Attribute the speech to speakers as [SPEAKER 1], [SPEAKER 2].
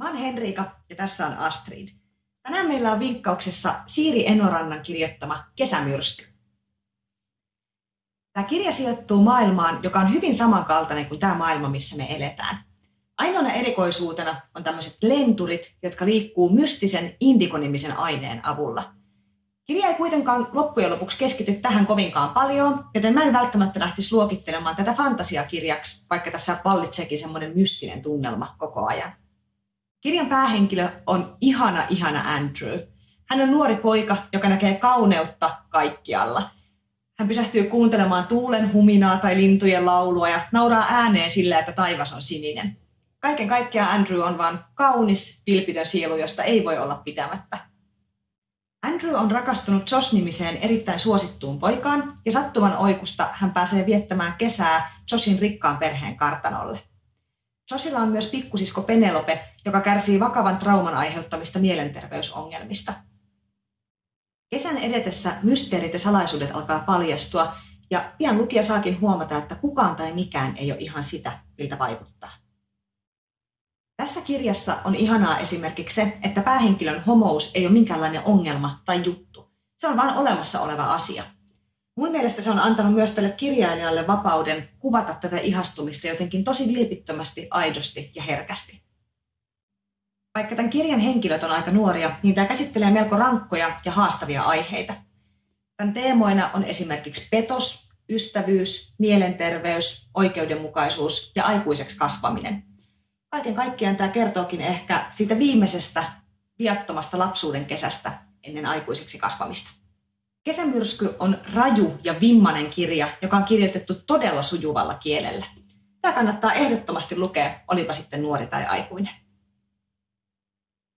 [SPEAKER 1] Mä oon Henriika ja tässä on Astrid. Tänään meillä on vinkkauksessa Siiri Enorannan kirjoittama Kesämyrsky. Tämä kirja sijoittuu maailmaan, joka on hyvin samankaltainen kuin tämä maailma, missä me eletään. Ainoana erikoisuutena on tämmöiset lenturit, jotka liikkuu mystisen indikonimisen aineen avulla. Kirja ei kuitenkaan loppujen lopuksi keskity tähän kovinkaan paljon, joten mä en välttämättä lähtisi luokittelemaan tätä fantasiakirjaksi, vaikka tässä vallitseekin semmoinen mystinen tunnelma koko ajan. Kirjan päähenkilö on ihana, ihana Andrew. Hän on nuori poika, joka näkee kauneutta kaikkialla. Hän pysähtyy kuuntelemaan tuulen huminaa tai lintujen laulua ja nauraa ääneen sillä, että taivas on sininen. Kaiken kaikkiaan Andrew on vain kaunis, vilpitön sielu, josta ei voi olla pitämättä. Andrew on rakastunut Josh-nimiseen erittäin suosittuun poikaan ja sattuman oikusta hän pääsee viettämään kesää Joshin rikkaan perheen kartanolle. Josilla on myös pikkusisko Penelope, joka kärsii vakavan trauman aiheuttamista mielenterveysongelmista. Kesän edetessä mysteerit ja salaisuudet alkaa paljastua, ja pian lukija saakin huomata, että kukaan tai mikään ei ole ihan sitä, miltä vaikuttaa. Tässä kirjassa on ihanaa esimerkiksi se, että päähenkilön homous ei ole minkäänlainen ongelma tai juttu. Se on vain olemassa oleva asia. Mun mielestä se on antanut myös tälle kirjailijalle vapauden kuvata tätä ihastumista jotenkin tosi vilpittömästi, aidosti ja herkästi. Vaikka tämän kirjan henkilöt on aika nuoria, niin tämä käsittelee melko rankkoja ja haastavia aiheita. Tämän teemoina on esimerkiksi petos, ystävyys, mielenterveys, oikeudenmukaisuus ja aikuiseksi kasvaminen. Kaiken kaikkiaan tämä kertookin ehkä siitä viimeisestä viattomasta lapsuuden kesästä ennen aikuiseksi kasvamista. Kesämyrsky on raju ja vimmanen kirja, joka on kirjoitettu todella sujuvalla kielellä. Tämä kannattaa ehdottomasti lukea, olipa sitten nuori tai aikuinen.